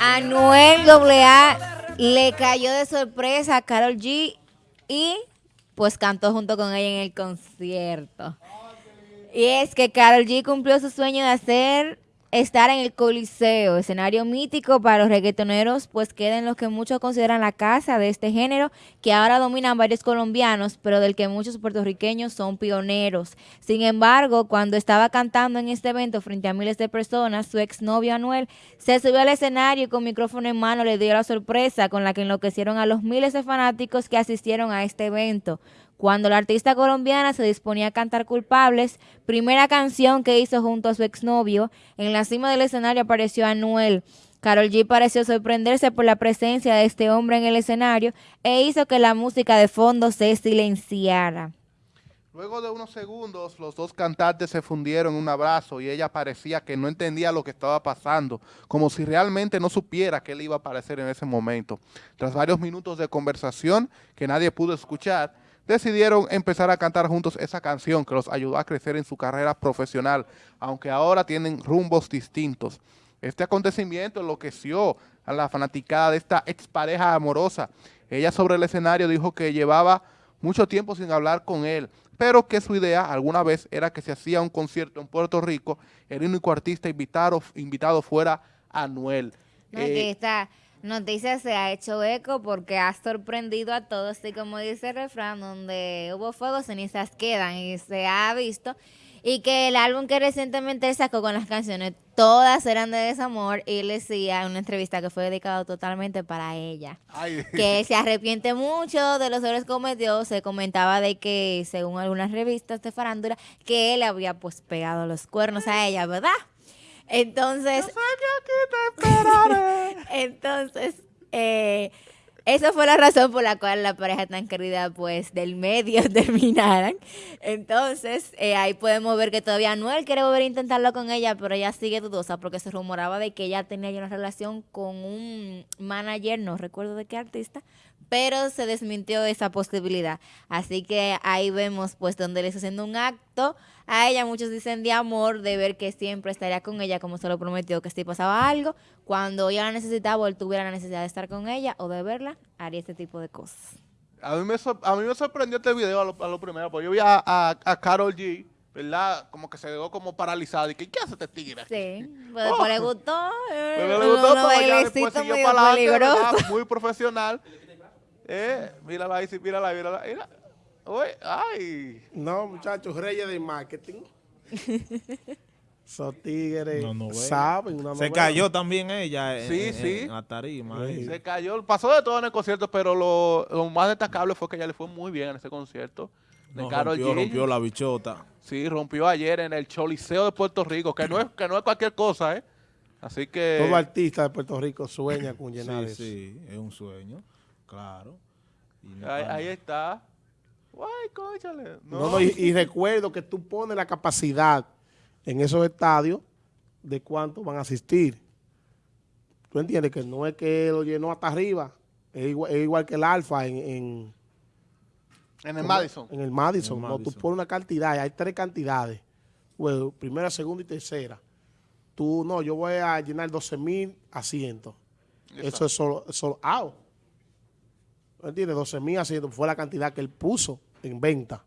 Anuel AA le cayó de sorpresa a Carol G y pues cantó junto con ella en el concierto. Y es que Carol G cumplió su sueño de hacer estar en el Coliseo, escenario mítico para los reggaetoneros, pues queda en lo que muchos consideran la casa de este género, que ahora dominan varios colombianos, pero del que muchos puertorriqueños son pioneros. Sin embargo, cuando estaba cantando en este evento frente a miles de personas, su exnovio Anuel se subió al escenario y con micrófono en mano le dio la sorpresa con la que enloquecieron a los miles de fanáticos que asistieron a este evento. Cuando la artista colombiana se disponía a cantar Culpables, primera canción que hizo junto a su exnovio, en la cima del escenario apareció Anuel. Carol G pareció sorprenderse por la presencia de este hombre en el escenario e hizo que la música de fondo se silenciara. Luego de unos segundos, los dos cantantes se fundieron en un abrazo y ella parecía que no entendía lo que estaba pasando, como si realmente no supiera que él iba a aparecer en ese momento. Tras varios minutos de conversación que nadie pudo escuchar, decidieron empezar a cantar juntos esa canción que los ayudó a crecer en su carrera profesional, aunque ahora tienen rumbos distintos. Este acontecimiento enloqueció a la fanaticada de esta expareja amorosa. Ella sobre el escenario dijo que llevaba mucho tiempo sin hablar con él, pero que su idea alguna vez era que se hacía un concierto en Puerto Rico, el único artista invitado, invitado fuera Anuel. No, eh, está noticia se ha hecho eco porque ha sorprendido a todos y como dice el refrán, donde hubo fuego, cenizas quedan y se ha visto. Y que el álbum que recientemente sacó con las canciones, todas eran de desamor y él decía en una entrevista que fue dedicado totalmente para ella, que se arrepiente mucho de los errores cometidos, se comentaba de que según algunas revistas de farándula, que él había pues pegado los cuernos a ella, ¿verdad? Entonces... entonces, eh, esa fue la razón por la cual la pareja tan querida, pues, del medio terminaran. Entonces, eh, ahí podemos ver que todavía Noel quiere volver a intentarlo con ella, pero ella sigue dudosa porque se rumoraba de que ella tenía ya una relación con un manager, no recuerdo de qué artista, pero se desmintió esa posibilidad. Así que ahí vemos pues donde le está haciendo un acto a ella. Muchos dicen de amor, de ver que siempre estaría con ella como se lo prometió, que si pasaba algo, cuando ella la necesitaba o él tuviera la necesidad de estar con ella o de verla, haría este tipo de cosas. A mí me, a mí me sorprendió este video a lo, primero, porque yo vi a, a, Carol G., ¿verdad? Como que se quedó como paralizada. Y que, ¿qué hace este tigre? Sí, pues, pues le gustó. Pues le gustó, pero ya después siguió para adelante, muy profesional. Eh, mírala ahí, sí, mírala, mírala. Mira. Uy, ay. No, muchachos, reyes de marketing. Esos tigres saben una Se cayó también ella en, sí, sí. la tarima. Se cayó, pasó de todo en el concierto, pero lo, más destacable fue que ella le fue muy bien en ese concierto. De no, rompió, rompió la bichota. Sí, rompió ayer en el Choliseo de Puerto Rico, que no es, que no es cualquier cosa, ¿eh? Así que... Todo artista de Puerto Rico sueña con llenar sí, Sí, es un sueño. Claro. ahí, está. Ay, cóchale. No. y, recuerdo que tú pones la capacidad en esos estadios de cuántos van a asistir. ¿Tú entiendes? Que no es que lo llenó hasta arriba. Es igual, que el Alfa en... En, en el Madison. En el Madison. No, tú pones una cantidad. Hay tres cantidades. Bueno, primera, segunda y tercera. Tú, no, yo voy a llenar 12 mil asientos. Eso es solo, solo out. ¿Entiendes? 12 mil asientos fue la cantidad que él puso en venta.